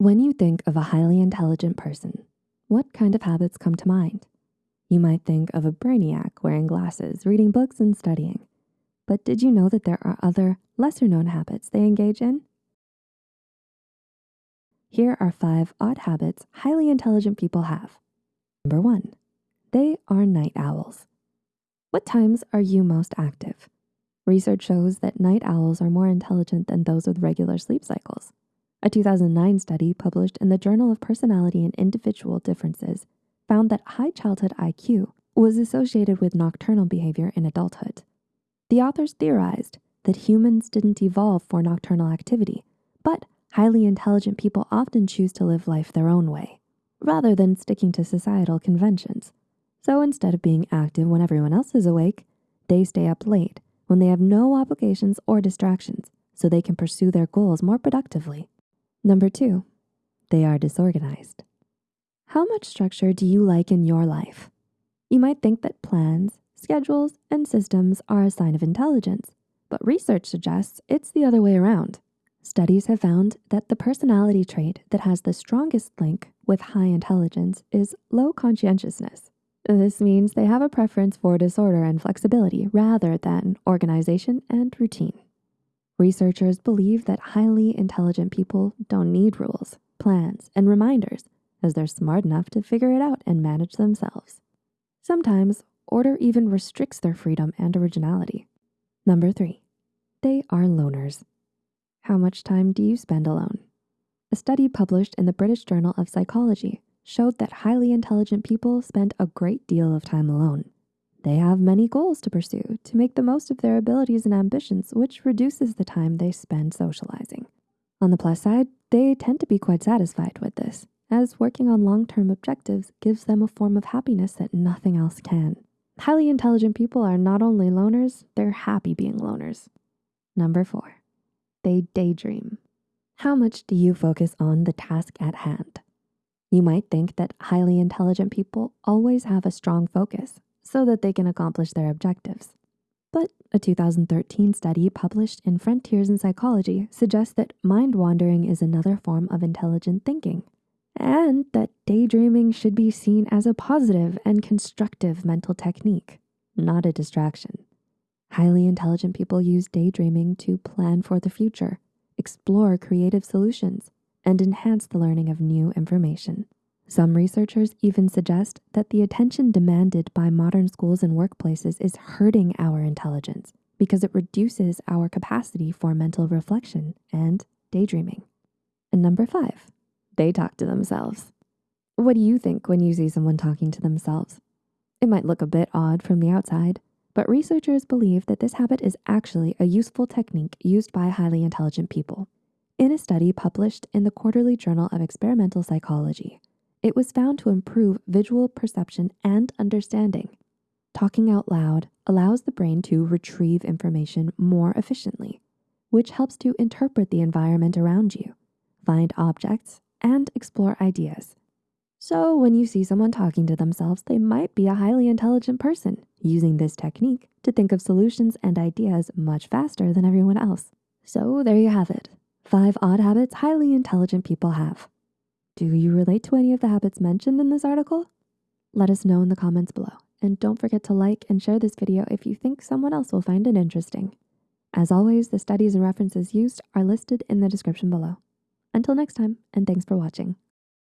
When you think of a highly intelligent person, what kind of habits come to mind? You might think of a brainiac wearing glasses, reading books and studying. But did you know that there are other lesser known habits they engage in? Here are five odd habits highly intelligent people have. Number one, they are night owls. What times are you most active? Research shows that night owls are more intelligent than those with regular sleep cycles. A 2009 study published in the Journal of Personality and Individual Differences found that high childhood IQ was associated with nocturnal behavior in adulthood. The authors theorized that humans didn't evolve for nocturnal activity, but highly intelligent people often choose to live life their own way, rather than sticking to societal conventions. So instead of being active when everyone else is awake, they stay up late when they have no obligations or distractions so they can pursue their goals more productively. Number two, they are disorganized. How much structure do you like in your life? You might think that plans, schedules, and systems are a sign of intelligence, but research suggests it's the other way around. Studies have found that the personality trait that has the strongest link with high intelligence is low conscientiousness. This means they have a preference for disorder and flexibility rather than organization and routine. Researchers believe that highly intelligent people don't need rules, plans, and reminders as they're smart enough to figure it out and manage themselves. Sometimes order even restricts their freedom and originality. Number three, they are loners. How much time do you spend alone? A study published in the British Journal of Psychology showed that highly intelligent people spend a great deal of time alone. They have many goals to pursue to make the most of their abilities and ambitions, which reduces the time they spend socializing. On the plus side, they tend to be quite satisfied with this, as working on long-term objectives gives them a form of happiness that nothing else can. Highly intelligent people are not only loners, they're happy being loners. Number four, they daydream. How much do you focus on the task at hand? You might think that highly intelligent people always have a strong focus so that they can accomplish their objectives. But a 2013 study published in Frontiers in Psychology suggests that mind wandering is another form of intelligent thinking and that daydreaming should be seen as a positive and constructive mental technique, not a distraction. Highly intelligent people use daydreaming to plan for the future, explore creative solutions, and enhance the learning of new information. Some researchers even suggest that the attention demanded by modern schools and workplaces is hurting our intelligence because it reduces our capacity for mental reflection and daydreaming. And number five, they talk to themselves. What do you think when you see someone talking to themselves? It might look a bit odd from the outside, but researchers believe that this habit is actually a useful technique used by highly intelligent people. In a study published in the Quarterly Journal of Experimental Psychology, it was found to improve visual perception and understanding. Talking out loud allows the brain to retrieve information more efficiently, which helps to interpret the environment around you, find objects, and explore ideas. So when you see someone talking to themselves, they might be a highly intelligent person using this technique to think of solutions and ideas much faster than everyone else. So there you have it, five odd habits highly intelligent people have. Do you relate to any of the habits mentioned in this article? Let us know in the comments below. And don't forget to like and share this video if you think someone else will find it interesting. As always, the studies and references used are listed in the description below. Until next time, and thanks for watching.